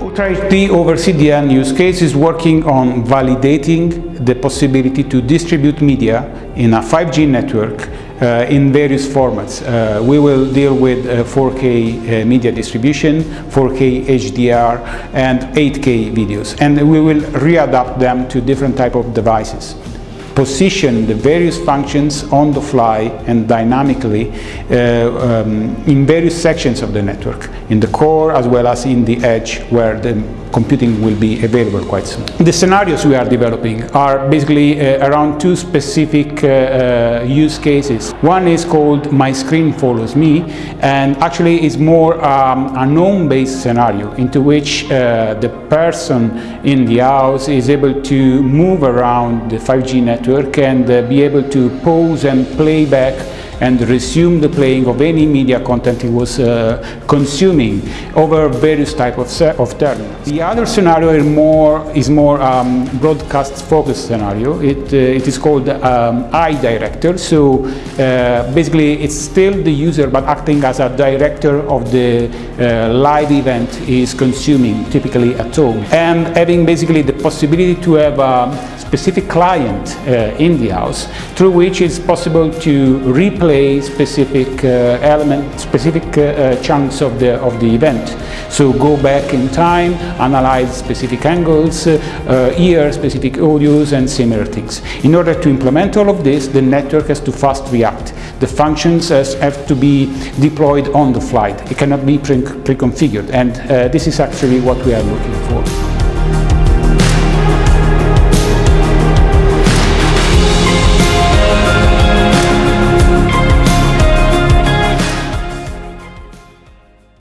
Ultra HD over CDN use case is working on validating the possibility to distribute media in a 5G network uh, in various formats. Uh, we will deal with uh, 4K uh, media distribution, 4K HDR and 8K videos and we will readapt them to different type of devices position the various functions on the fly and dynamically uh, um, in various sections of the network, in the core as well as in the edge where the computing will be available quite soon. The scenarios we are developing are basically uh, around two specific uh, uh, use cases. One is called My Screen Follows Me and actually is more um, a known-based scenario into which uh, the person in the house is able to move around the 5G network and uh, be able to pause and play back and resume the playing of any media content he was uh, consuming over various types of, of terminals. The other scenario is more, is more um, broadcast focused scenario. It, uh, it is called um, iDirector. So uh, basically it's still the user but acting as a director of the uh, live event is consuming typically at home and having basically the possibility to have a specific client uh, in the house through which it's possible to replay specific uh, element, specific uh, uh, chunks of the, of the event. So go back in time, analyze specific angles, hear specific audios and similar things. In order to implement all of this, the network has to fast react. The functions have to be deployed on the fly. It cannot be pre-configured and this is actually what we are looking for.